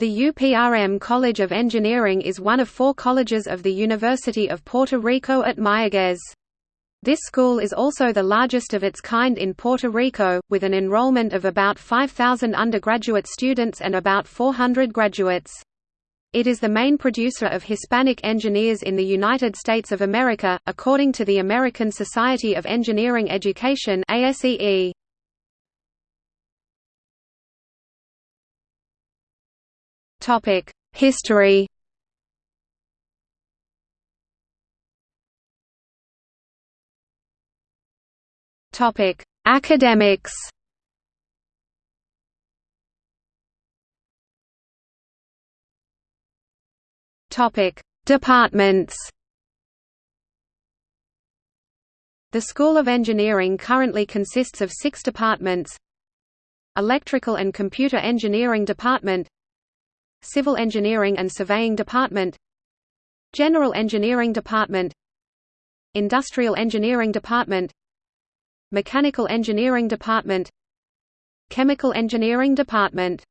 The UPRM College of Engineering is one of four colleges of the University of Puerto Rico at Mayagüez. This school is also the largest of its kind in Puerto Rico, with an enrollment of about 5,000 undergraduate students and about 400 graduates. It is the main producer of Hispanic engineers in the United States of America, according to the American Society of Engineering Education ASEE. Topic: History. Topic: Academics. Topic: Departments. The School of Engineering currently consists of six departments Electrical and Computer Engineering Department Civil Engineering and Surveying Department General Engineering Department Industrial Engineering Department Mechanical Engineering Department Chemical Engineering Department